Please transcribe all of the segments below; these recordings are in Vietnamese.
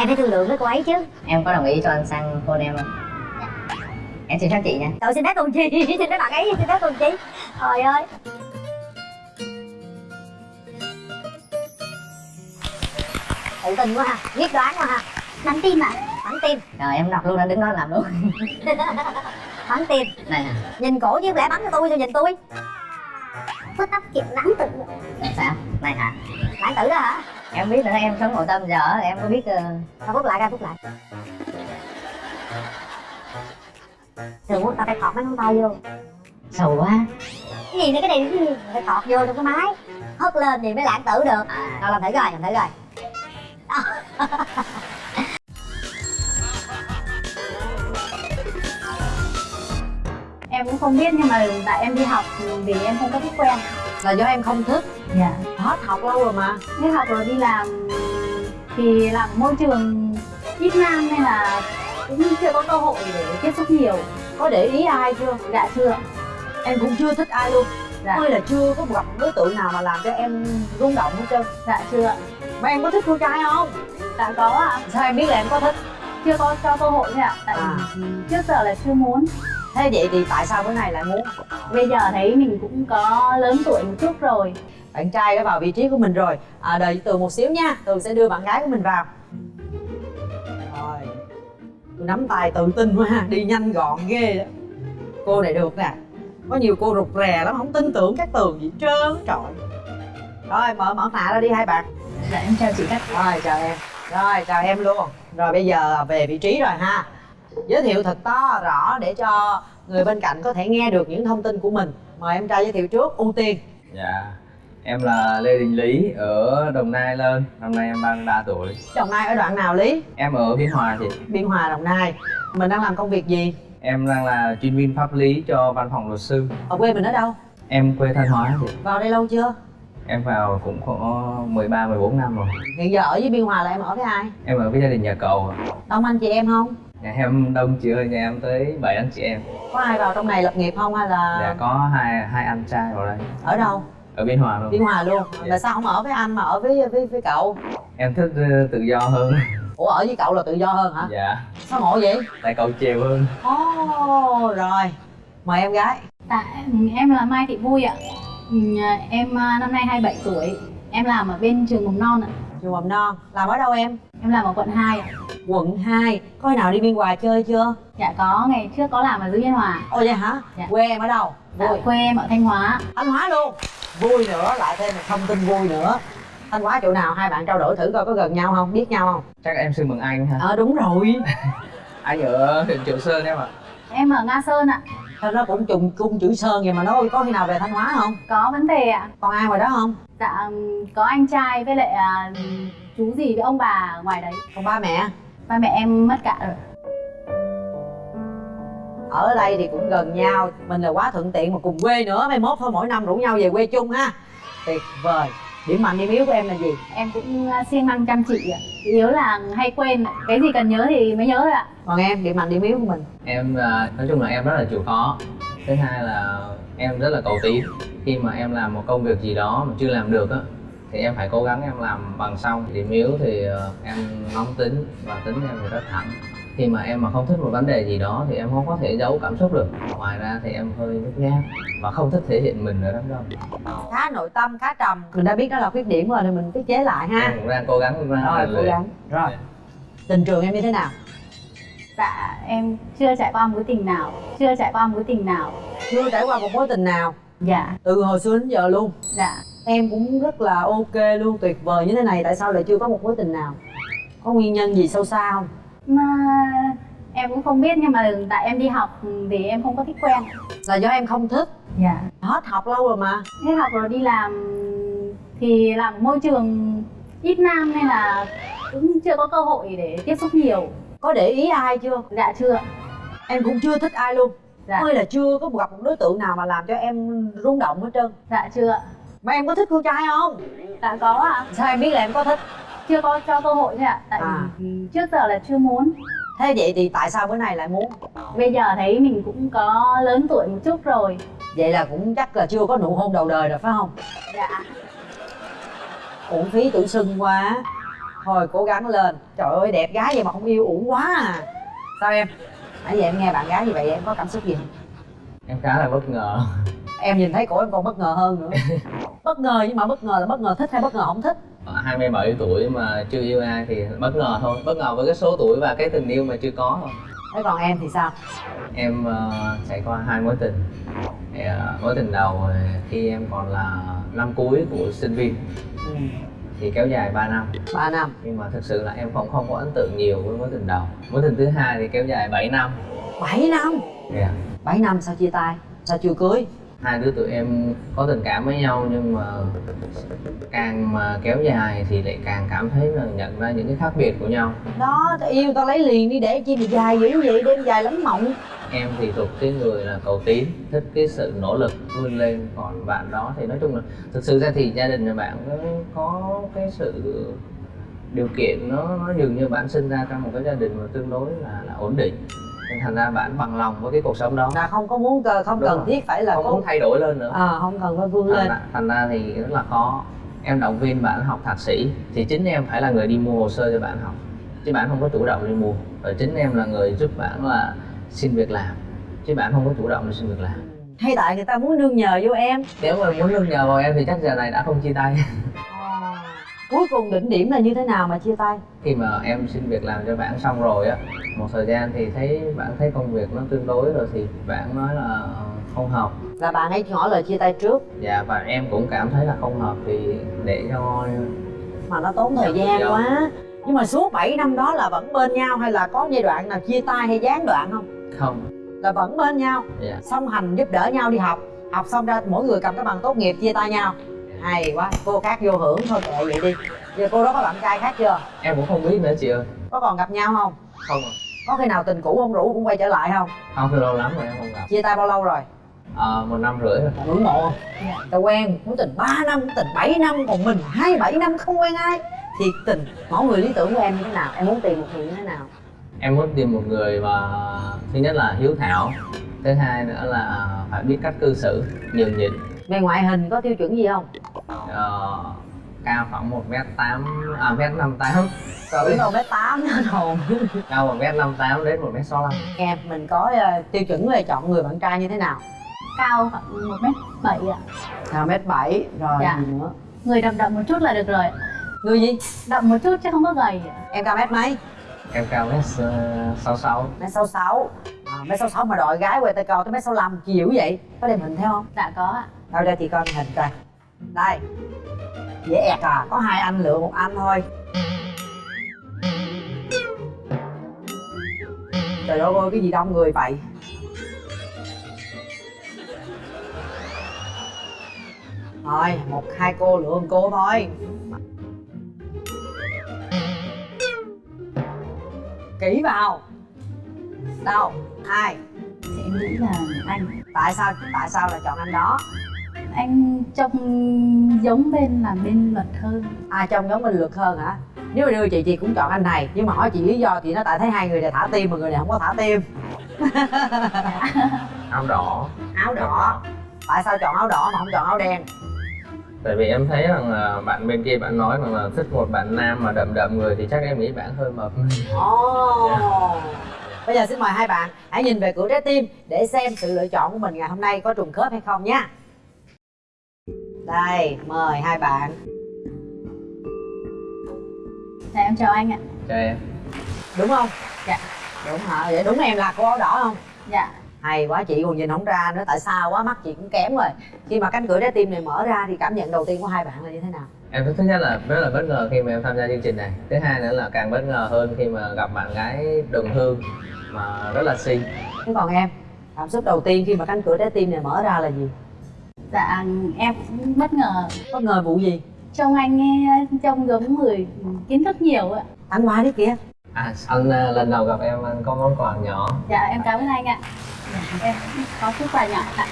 em phải thương lượng với cô ấy chứ. Em có đồng ý cho anh sang hôn em không em xin phép chị nha. Trời xin phép con chi Xin phép bạn ấy xin phép con chi Trời ơi. Tự tin quá ha. Quyết đoán quá ha. Bắn tim à Bắn tim rồi em đọc luôn anh đứng đó làm luôn. Bắn tim này nè. Nhìn cổ chứ không lẽ bắn cho tôi sao nhìn tôi? Có tóc kiểu lãng tử sao? Này hả? Lãng tử đó hả em biết là em sống nội tâm giờ em có biết uh, phút lại ra phút lại. Thường muốn tao phải thọt mấy ngón tay vô. Sầu quá. Cái gì nữa cái này cái gì? Phải thọt vô trong cái máy. Hất lên thì mới lãng tử được. Tao làm thử coi làm thử coi. Em cũng không biết nhưng mà tại em đi học vì em không có thích quen là do em không thích. Dạ. Hết học lâu rồi mà. Hết học rồi đi làm thì làm môi trường ít nam nên là cũng chưa có cơ hội để tiếp xúc nhiều. Có để ý ai chưa? Dạ chưa. Em cũng chưa thích ai luôn. Dạ. hay là chưa có gặp đối tượng nào mà làm cho em rung động hết trơn. Dạ chưa. Mà em có thích con trai không? Dạ có ạ. Sao em biết là em có thích? Chưa có cho cơ hội thôi ạ. Tại À. trước giờ là chưa muốn thế vậy thì tại sao bữa nay lại muốn? Bây giờ thấy mình cũng có lớn tuổi một chút rồi. Bạn trai đã vào vị trí của mình rồi. À, đợi tường một xíu nha tường sẽ đưa bạn gái của mình vào. Rồi tôi nắm tay tự tin quá ha đi nhanh gọn ghê đó. Cô này được nè có nhiều cô rụt rè lắm không tin tưởng các tường gì trơn á, trời. Rồi mở mở mạ ra đi hai bạn. Dạ em chào chị các rồi chào em. Rồi chào em luôn. Rồi bây giờ về vị trí rồi ha giới thiệu thật to rõ để cho người bên cạnh có thể nghe được những thông tin của mình. Mời em trai giới thiệu trước ưu tiên. Dạ Em là Lê Đình Lý ở Đồng Nai lên. Năm nay em 33 tuổi. Đồng nai ở đoạn nào lý? Em ở Biên Hòa chị. Biên hòa đồng nai. Mình đang làm công việc gì? Em đang là chuyên viên pháp lý cho văn phòng luật sư. Ở quê mình ở đâu? Em quê Thanh Hóa chị. Vào đây lâu chưa? Em vào cũng có 13, 14 năm rồi. Hiện giờ ở với biên hòa là em ở với ai? Em ở với gia đình nhà cầu đông anh chị em không Nhà em đông chị ơi, nhà em tới 7 anh chị em. Có ai vào trong này lập nghiệp không hay là Dạ có hai hai anh trai vào đây. Ở đâu? Ở Biên Hòa luôn. Biên hòa luôn. Dạ. là sao không ở với anh mà ở với với, với cậu? Em thích ờ, tự do hơn. Ủa ở với cậu là tự do hơn hả? Dạ. Sao ngộ vậy? Tại cầu chiều hơn. Ồ rồi. Mời em gái. Dạ, em là Mai Thị Vui ạ. Ừ, Em à, năm nay 27 tuổi. Em làm ở bên trường mầm non ạ. Trường mầm non. Làm ở đâu em? Em làm ở quận 2 ạ. quận 2 có khi nào đi biên hòa chơi chưa? Dạ có, ngày trước có làm ở dưới Biên Hòa. ồ vậy hả? Dạ. quê em ở đâu? Dạ, vui. quê em ở Thanh Hóa. thanh hóa luôn. Vui nữa lại thêm một thông tin vui nữa. Thanh hóa chỗ nào? Hai bạn trao đổi thử coi có gần nhau không? Biết nhau không? Chắc em xin mừng anh ha? Ờ đúng rồi. Anh ở huyện Triệu Sơn em ạ? Em ở Nga Sơn ạ. Sao nó cũng trùng cung chữ sơn vậy mà nó có khi nào về thanh hóa không Có vấn đề ạ. còn ai ngoài đó không Dạ, có anh trai với lại à, chú gì với ông bà ở ngoài đấy. còn ba mẹ Ba mẹ em mất cả rồi. ở đây thì cũng gần nhau mình là quá thuận tiện mà cùng quê nữa mai mốt thôi mỗi năm rủ nhau về quê chung ha tuyệt vời điểm mạnh điểm yếu của em là gì? Em cũng à, siêng năng chăm chỉ ạ. Yếu là hay quên, cái gì cần nhớ thì mới nhớ thôi ạ. còn em điểm mạnh điểm yếu của mình. Em à, nói chung là em rất là chịu khó. Thứ hai là em rất là cầu tiến. Khi mà em làm một công việc gì đó mà chưa làm được á thì em phải cố gắng em làm bằng xong. Điểm yếu thì ờ, em nóng tính và tính em thì rất thẳng khi mà em mà không thích một vấn đề gì đó thì em không có thể giấu cảm xúc được. Ngoài ra thì em hơi nhút nhát và không thích thể hiện mình ở đám đông. Khá nội tâm khá trầm. Mình đã biết đó là khuyết điểm rồi thì mình tiết chế lại ha. Em cũng đang cố gắng ra rồi cố gắng. rồi. Tình trường em như thế nào? Dạ, em chưa trải qua mối tình nào, chưa trải qua mối tình nào. chưa trải qua một mối tình nào? Dạ, từ hồi xưa đến giờ luôn? Dạ. em cũng rất là ok luôn tuyệt vời như thế này. Tại sao lại chưa có một mối tình nào? Có nguyên nhân gì sâu xa không em cũng không biết nhưng mà tại em đi học thì em không có thích quen. là do em không thích Dạ. hết học lâu rồi mà Hết học rồi đi làm thì làm môi trường ít nam nên là cũng chưa có cơ hội để tiếp xúc nhiều. có để ý ai chưa Dạ chưa. em cũng chưa thích ai luôn Dạ. ơi là chưa có gặp một đối tượng nào mà làm cho em rung động hết trơn Dạ chưa. mà em có thích con trai không Dạ có ạ. sao em biết là em có thích Chưa có cho cơ hội thôi ạ. Tại À. trước giờ là chưa muốn. thế vậy thì tại sao bữa nay lại muốn Bây giờ thấy mình cũng có lớn tuổi một chút rồi. vậy là cũng chắc là chưa có nụ hôn đầu đời rồi phải không Dạ. uổng phí tự xưng quá thôi cố gắng lên trời ơi đẹp gái vậy mà không yêu uổng quá à sao em nãy giờ em nghe bạn gái như vậy em có cảm xúc gì không em khá là bất ngờ em nhìn thấy cổ em còn bất ngờ hơn nữa bất ngờ nhưng mà bất ngờ là bất ngờ thích hay bất ngờ không thích 27 tuổi mà chưa yêu ai thì bất ngờ thôi. Bất ngờ với cái số tuổi và cái tình yêu mà chưa có thôi. Thế còn em thì sao? Em ờ, trải qua hai mối tình. Thì, ờ, mối tình đầu khi em còn là năm cuối của sinh viên ừ. thì kéo dài 3 năm. Ba năm. Nhưng mà thực sự là em không không có ấn tượng nhiều với mối tình đầu. Mối tình thứ hai thì kéo dài 7 năm. Bảy năm? Yeah. bảy năm sao chia tay? Sao chưa cưới hai đứa tụi em có tình cảm với nhau nhưng mà càng mà kéo dài thì lại càng cảm thấy là nhận ra những cái khác biệt của nhau. Đó tao yêu tao lấy liền đi để chi mà dài dữ vậy đêm dài lắm mộng. Em thì thuộc cái người là cầu tiến thích cái sự nỗ lực vươn lên còn bạn đó thì nói chung là thực sự ra thì gia đình nhà bạn có, có cái sự điều kiện nó nó dường như bạn sinh ra trong một cái gia đình mà tương đối là, là ổn định nên thành ra bạn bằng lòng với cái cuộc sống đó. Là không có muốn không Đúng cần rồi. thiết phải là không có muốn thay đổi lên nữa. À, không cần phải vươn thành lên. ra, thành ra thì rất là khó. Em động viên bạn học thạc sĩ thì chính em phải là người đi mua hồ sơ cho bạn học chứ bạn không có chủ động đi mua. Và chính em là người giúp bạn là xin việc làm chứ bạn không có chủ động đi xin việc làm. Hay tại người ta muốn nương nhờ vô em. Nếu mà muốn nương nhờ vào em thì chắc giờ này đã không chia tay cuối cùng đỉnh điểm là như thế nào mà chia tay? Khi mà em xin việc làm cho bạn xong rồi á một thời gian thì thấy bạn thấy công việc nó tương đối rồi thì bạn nói là không hợp. Là bạn ấy ngỏ lời chia tay trước. Dạ và em cũng cảm thấy là không hợp thì để cho mà nó tốn thời gian Dạ. quá. Nhưng mà suốt 7 năm đó là vẫn bên nhau hay là có giai đoạn nào chia tay hay gián đoạn không? Không. Là vẫn bên nhau. Dạ. Song hành giúp đỡ nhau đi học. Học xong ra mỗi người cầm cái bằng tốt nghiệp chia tay nhau hay quá cô khác vô hưởng thôi kệ vậy đi. Giờ cô đó có bạn trai khác chưa? Em cũng không biết nữa chị ơi. Có còn gặp nhau không? Không ạ. có khi nào tình cũ không rủ cũng quay trở lại không? Không thì lâu lắm rồi em không gặp. Chia tay bao lâu rồi? Ờ, một năm rưỡi rồi. Ngưỡng mộ. Tao quen mối tình 3 năm tình 7 năm còn mình hai bảy năm không quen ai. Thì tình mẫu người lý tưởng của em như thế nào? Em muốn tìm một người như thế nào? Em muốn tìm một người mà thứ nhất là hiếu thảo thứ hai nữa là phải biết cách cư xử nhường nhịn. Về ngoại hình có tiêu chuẩn gì không Ờ, cao khoảng một m tám à mét năm tám. Tưởng đâu bé tám. Nữa hồn cao một m năm tám đến một m sáu mươi em mình có ờ, tiêu chuẩn về chọn người bạn trai như thế nào? Cao khoảng một mét bảy ạ. Là mét bảy rồi Dạ. gì nữa? Người đậm đậm một chút là được rồi người gì? Đậm một chút chứ không có gầy em cao mét mấy? Em cao mét sáu sáu. Mét sáu sáu. À, mét sáu sáu mà đòi gái quay tay cao tới mét sáu năm chi dữ vậy? Có đem hình theo không? Dạ có ạ. Đâu ra chị coi hình coi đây. Dễ ẹt à có hai anh lựa một anh thôi. Trời ơi ơi cái gì đông người vậy? Thôi một hai cô lựa một cô thôi. Kỹ vào. Đâu? Ai? Thì em nghĩ là anh. Tại sao? Tại sao lại chọn anh đó anh trông giống bên là bên luật hơn. À trông giống minh luật hơn hả? Nếu mà đưa chị chị cũng chọn anh này. Nhưng mà hỏi chị lý do chị nó tại thấy hai người này thả tim mà người này không có thả tim. Áo đỏ. Áo đỏ. Tại sao chọn áo đỏ mà không chọn áo đen? Tại vì em thấy rằng là bạn bên kia bạn nói rằng là thích một bạn nam mà đậm đậm người thì chắc em nghĩ bạn hơi mập. Ồ. Bây giờ xin mời hai bạn hãy nhìn về cửa trái tim để xem sự lựa chọn của mình ngày hôm nay có trùng khớp hay không nhé đây mời hai bạn. Dạ em chào anh ạ. Cho em. Đúng không? Dạ. đúng hả? Vậy đúng em là cô áo đỏ không? Dạ. Hay quá chị còn nhìn không ra nữa tại sao quá mắt chị cũng kém rồi. Khi mà cánh cửa trái tim này mở ra thì cảm nhận đầu tiên của hai bạn là như thế nào? Em thứ nhất là rất là bất ngờ khi mà em tham gia chương trình này. Thứ hai nữa là càng bất ngờ hơn khi mà gặp bạn gái đồng hương mà rất là xinh. Thế còn em cảm xúc đầu tiên khi mà cánh cửa trái tim này mở ra là gì dạ em cũng bất ngờ. Bất ngờ vụ gì? Trông anh nghe trông giống người kiến thức nhiều ạ. Anh qua đấy kìa. À anh à, lần đầu gặp em anh có món quà nhỏ. Dạ em cảm ơn anh ạ. Dạ, em có chút quà nhỏ tặng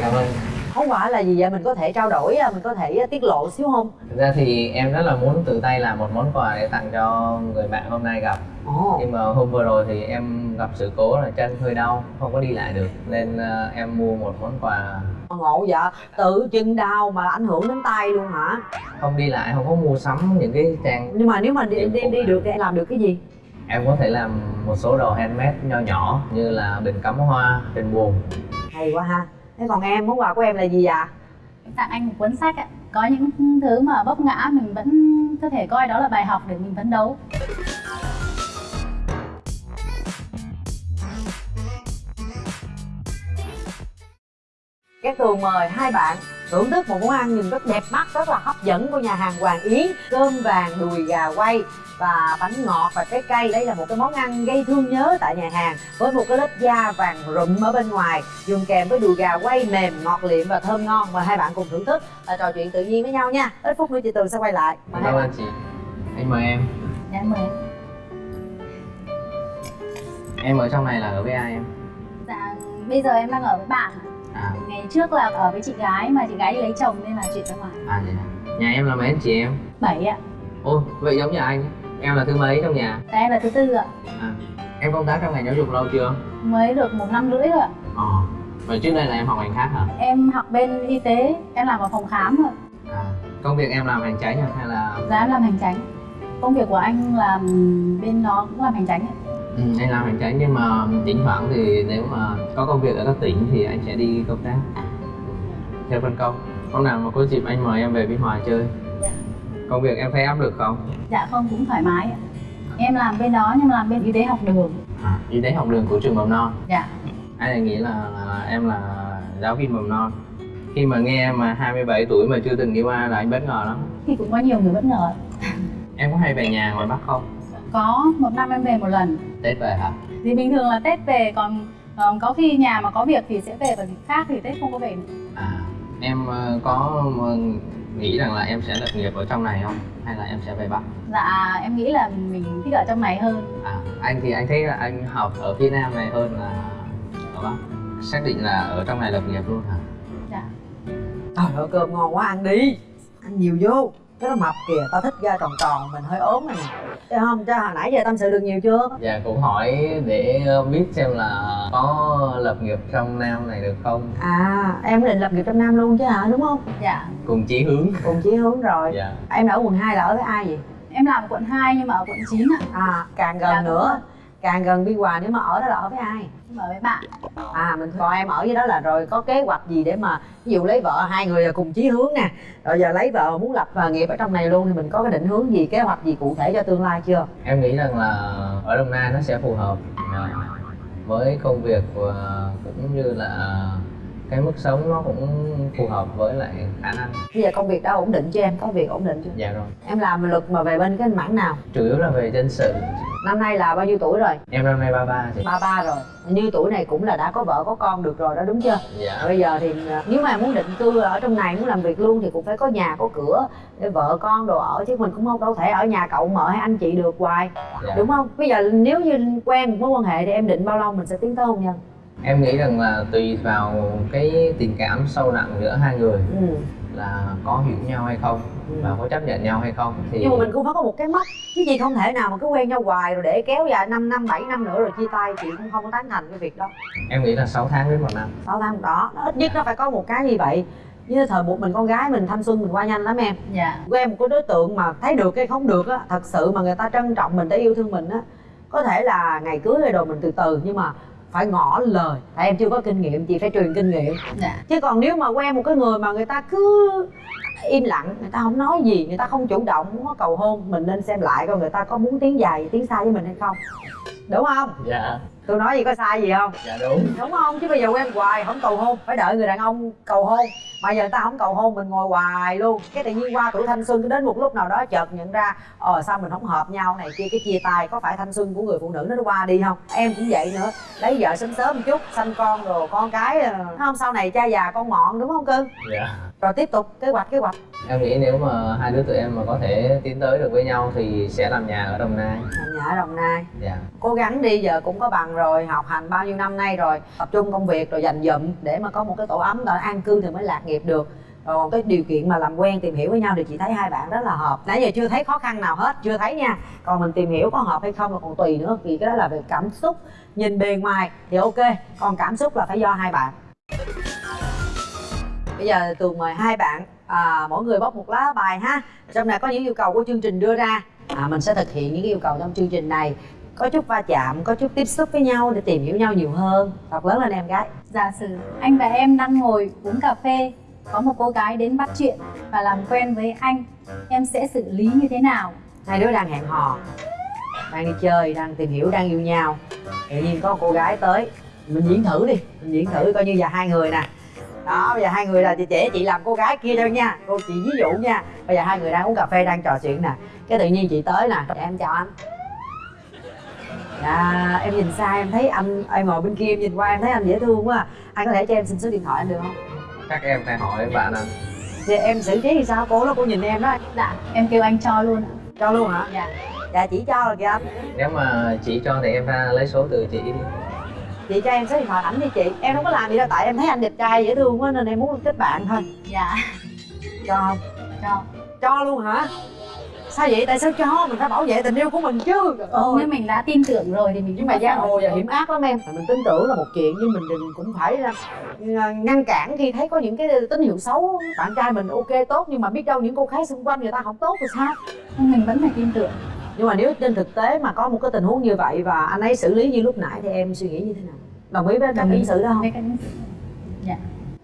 cảm ơn. Món quà là gì vậy? Mình có thể trao đổi à, mình có thể tiết lộ xíu không? Thực ra thì em rất là muốn tự tay làm một món quà để tặng cho người bạn hôm nay gặp. Ồ. Nhưng mà hôm vừa rồi thì em gặp sự cố là chân hơi đau không có đi lại được. Nên à, em mua một món quà ngộ vậy? Tự chân đau mà ảnh hưởng đến tay luôn hả? Không đi lại không có mua sắm những cái trang nhưng mà nếu mà đi đi, đi được thì em làm được cái gì? Em có thể làm một số đồ handmade nho nhỏ như là bình cắm hoa bình buồn. Hay quá ha. Thế còn em món quà của em là gì ạ tặng anh một cuốn sách ạ. Có những thứ mà vấp ngã mình vẫn có thể coi đó là bài học để mình phấn đấu Cát Tường mời hai bạn thưởng thức một món ăn nhìn rất đẹp mắt, rất là hấp dẫn của nhà hàng Hoàng Yến Cơm vàng đùi gà quay và bánh ngọt và trái cây Đây là một cái món ăn gây thương nhớ tại nhà hàng Với một cái lớp da vàng rụm ở bên ngoài Dùng kèm với đùi gà quay mềm, ngọt liệm và thơm ngon. Mời hai bạn cùng thưởng thức và trò chuyện tự nhiên với nhau nha. Ít phút nữa chị Tường sẽ quay lại. Mời hai bạn. chị. Anh mời em. Dạ em mời. Em ở trong này là ở với ai em? Dạ bây giờ em đang ở với bạn ạ. À ngày trước là ở với chị gái mà chị gái đi lấy chồng nên là chuyển ra ngoài. À vậy à. nhà em là mấy anh chị em? Bảy ạ. Ôi vậy giống nhà anh. Em là thứ mấy trong nhà? Dạ, em là thứ tư ạ. À em công tác trong ngành giáo dục lâu chưa? Mới được một năm rưỡi ạ. Ờ. Vậy trước đây là em học ngành khác hả? Em học bên y tế em làm ở phòng khám rồi à công việc em làm hành hả? hay là giá em làm hành tránh công việc của anh làm bên đó cũng làm hành tránh ạ ừ, anh làm hành chánh nhưng mà thỉnh thoảng thì nếu mà có công việc ở các tỉnh thì anh sẽ đi công tác. Theo phân công. Hôm nào mà có dịp anh mời em về Biên Hòa chơi. Dạ. công việc em thấy áp lực không? Dạ không cũng thoải mái em làm bên đó nhưng mà làm bên y tế học đường. À, y tế học đường của trường mầm non. Dạ. Anh lại nghĩ là, là em là giáo viên mầm non? Khi mà nghe em mà 27 tuổi mà chưa từng đi qua là anh bất ngờ lắm. Thì cũng có nhiều người bất ngờ em có hay về nhà ngoài Bắc không có một năm em về một lần. Tết về hả? Thì bình thường là tết về còn còn có khi nhà mà có việc thì sẽ về dịp khác thì tết không có về. Nữa. à em ờ, có ờ, nghĩ rằng là em sẽ lập nghiệp ở trong này không? Hay là em sẽ về Bắc? Dạ em nghĩ là mình thích ở trong này hơn. À anh thì anh thấy là anh học ở phía Nam này hơn là ở Bắc. Xác định là ở trong này lập nghiệp luôn hả? Dạ. Trời ơi cơm ngon quá ăn đi. Ăn nhiều vô Cái nó mập kìa, tao thích da tròn tròn, mình hơi ốm này nè không, cho hồi nãy giờ tâm sự được nhiều chưa? dạ cũng hỏi để biết xem là có lập nghiệp trong Nam này được không? À, em định lập nghiệp trong Nam luôn chứ hả, đúng không? dạ. Cùng chí hướng. Cùng chí hướng rồi. Dạ. Em ở quận 2 là ở với ai vậy? em làm ở quận 2 nhưng mà ở quận 9 ạ. À, càng gần Dạ, nữa Càng gần Biên Hòa nếu mà ở đó là ở với ai? ở với bạn À, mình còn em ở với đó là rồi có kế hoạch gì để mà Ví dụ lấy vợ, hai người là cùng chí hướng nè Rồi giờ lấy vợ muốn lập nghiệp ở trong này luôn Thì mình có cái định hướng gì, kế hoạch gì cụ thể cho tương lai chưa? em nghĩ rằng là ở Đồng Nai nó sẽ phù hợp à, với công việc cũng như là cái mức sống nó cũng phù hợp với lại khả năng Bây giờ công việc đã ổn định chưa em? Có việc ổn định chưa? dạ rồi Em làm luật mà về bên cái mảng nào? chủ yếu là về dân sự Năm nay là bao nhiêu tuổi rồi? em năm nay 33 chị ba ba rồi như tuổi này cũng là đã có vợ có con được rồi đó đúng chưa dạ bây giờ thì à, nếu mà muốn định cư ở trong này muốn làm việc luôn thì cũng phải có nhà có cửa để vợ con đồ ở chứ mình cũng không đâu thể ở nhà cậu mợ hay anh chị được hoài dạ. đúng không bây giờ nếu như quen một mối quan hệ thì em định bao lâu mình sẽ tiến tới hôn nhân em nghĩ rằng là tùy vào cái tình cảm sâu nặng giữa hai người ừ. là có hiểu nhau hay không Ừ. và có chấp nhận nhau hay không thì nhưng mà mình cũng phải có một cái mốc. Chứ gì không thể nào mà cứ quen nhau hoài rồi để kéo dài 5 năm 7 năm nữa rồi chia tay chị cũng không có tán thành cái việc đó. Em nghĩ là 6 tháng đến một năm. 6 tháng đó. Nó ít nhất nó phải có một cái như vậy. Như thời buộc mình con gái mình thanh xuân mình qua nhanh lắm em. Dạ. Quen một cái đối tượng mà thấy được hay không được á thật sự mà người ta trân trọng mình để yêu thương mình á có thể là ngày cưới hay đồ mình từ từ nhưng mà phải ngỏ lời. Tại em chưa có kinh nghiệm chị phải truyền kinh nghiệm. Dạ. Chứ còn nếu mà quen một cái người mà người ta cứ im lặng người ta không nói gì người ta không chủ động muốn có cầu hôn. Mình nên xem lại coi người ta có muốn tiến dài tiến xa với mình hay không. Đúng không? Dạ. Tôi nói gì có sai gì không? Dạ đúng. Đúng không? Chứ bây giờ quen hoài không cầu hôn. Phải đợi người đàn ông cầu hôn. Mà giờ người ta không cầu hôn mình ngồi hoài luôn. Cái tự nhiên qua tuổi thanh xuân đến một lúc nào đó chợt nhận ra ờ sao mình không hợp nhau này kia cái chia tay có phải thanh xuân của người phụ nữ nó qua đi không? Em cũng vậy nữa. Lấy vợ sớm sớm một chút sanh con rồi con cái ờ, không sau này cha già con mọn đúng không cưng? Dạ rồi tiếp tục kế hoạch kế hoạch. Em nghĩ nếu mà hai đứa tụi em mà có thể tiến tới được với nhau thì sẽ làm nhà ở Đồng Nai. Làm nhà ở đồng nai. Dạ. Cố gắng đi giờ cũng có bằng rồi học hành bao nhiêu năm nay rồi tập trung công việc rồi dành dụm để mà có một cái tổ ấm rồi an cư thì mới lạc nghiệp được. Còn cái điều kiện mà làm quen tìm hiểu với nhau thì chị thấy hai bạn rất là hợp. Nãy giờ chưa thấy khó khăn nào hết chưa thấy nha. Còn mình tìm hiểu có hợp hay không là còn tùy nữa vì cái đó là về cảm xúc. Nhìn bề ngoài thì ok còn cảm xúc là phải do hai bạn bây giờ tường mời hai bạn à, mỗi người bóc một lá bài ha. Trong này có những yêu cầu của chương trình đưa ra. À, mình sẽ thực hiện những yêu cầu trong chương trình này. Có chút va chạm có chút tiếp xúc với nhau để tìm hiểu nhau nhiều hơn. Thật lớn lên em gái. Giả sử anh và em đang ngồi uống cà phê có một cô gái đến bắt chuyện và làm quen với anh em sẽ xử lý như thế nào? Hai đứa đang hẹn hò đang đi chơi đang tìm hiểu đang yêu nhau. Tự nhiên có cô gái tới mình diễn thử đi mình diễn thử coi như giờ hai người nè đó bây giờ hai người là chị trẻ chị làm cô gái kia thôi nha. Cô chị ví dụ nha. Bây giờ hai người đang uống cà phê đang trò chuyện nè. Cái tự nhiên chị tới nè. Em chào anh. Dạ em nhìn xa em thấy anh em ngồi bên kia em nhìn qua em thấy anh dễ thương quá à. anh có thể cho em xin số điện thoại anh được không? Chắc em phải hỏi bạn anh. Thì em xử trí thì sao? Cô đó cô nhìn em đó. Dạ em kêu anh cho luôn. Ạ cho luôn hả? Dạ. Dạ chỉ cho rồi kìa anh. Nếu mà chị cho thì em ra lấy số từ chị đi chị cho em số điện thoại ảnh đi chị. Em không có làm gì đâu tại em thấy anh đẹp trai dễ thương quá nên em muốn kết bạn thôi. Dạ. Cho. Không cho. Cho luôn hả? Sao vậy? Tại sao cho? Mình phải bảo vệ tình yêu của mình chứ. Ừ, nếu mình đã tin tưởng rồi thì mình nhưng mà giang hồ giờ hiểm ác lắm em. Mình tin tưởng là một chuyện nhưng mình đừng cũng phải là ờ, ngăn cản khi thấy có những cái tín hiệu xấu. Bạn trai mình ok tốt nhưng mà biết đâu những cô gái xung quanh người ta không tốt thì sao? Mình vẫn phải tin tưởng nhưng mà nếu trên thực tế mà có một cái tình huống như vậy và anh ấy xử lý như lúc nãy thì em suy nghĩ như thế nào? Đồng ý với cách Đồng ý. ứng xử đó không? Dạ.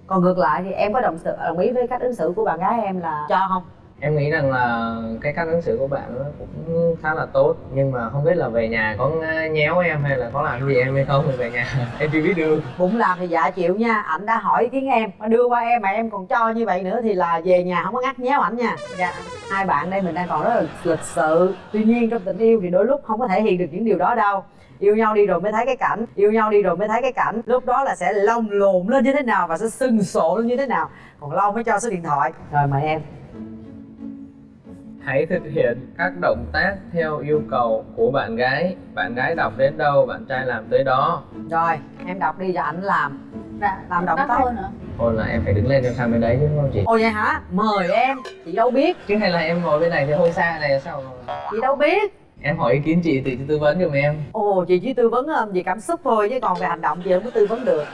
Còn ngược lại thì em có đồng sự đồng ý với cách ứng xử của bạn gái em là cho không em nghĩ rằng là cái cách ứng xử của bạn nó cũng khá là tốt nhưng mà không biết là về nhà có nhéo em hay là có làm gì em hay không thì về nhà em chưa biết được. Bụng làm thì dạ chịu nha ảnh đã hỏi ý kiến em mà đưa qua em mà em còn cho như vậy nữa thì là về nhà không có ngắt nhéo ảnh nha. Dạ. Hai bạn đây mình đang còn rất là lịch sự tuy nhiên trong tình yêu thì đôi lúc không có thể hiện được những điều đó đâu. Yêu nhau đi rồi mới thấy cái cảnh yêu nhau đi rồi mới thấy cái cảnh lúc đó là sẽ lông lồn lên như thế nào và sẽ sưng sộ lên như thế nào. Còn lâu mới cho số điện thoại. Rồi mời em hãy thực hiện các động tác theo yêu cầu của bạn gái. Bạn gái đọc đến đâu bạn trai làm tới đó. Rồi em đọc đi cho ảnh làm. Dạ Làm động tác. hơn nữa Ôi là em phải đứng lên em sang bên đấy chứ đúng không chị? ồ vậy hả? Mời em. Chị đâu biết? Chứ hay là em ngồi bên này thì hơi xa này sao chị đâu biết? Em hỏi ý kiến chị thì chị tư vấn giùm em. Ồ chị chỉ tư vấn ờ, về cảm xúc thôi chứ còn về hành động chị không có tư vấn được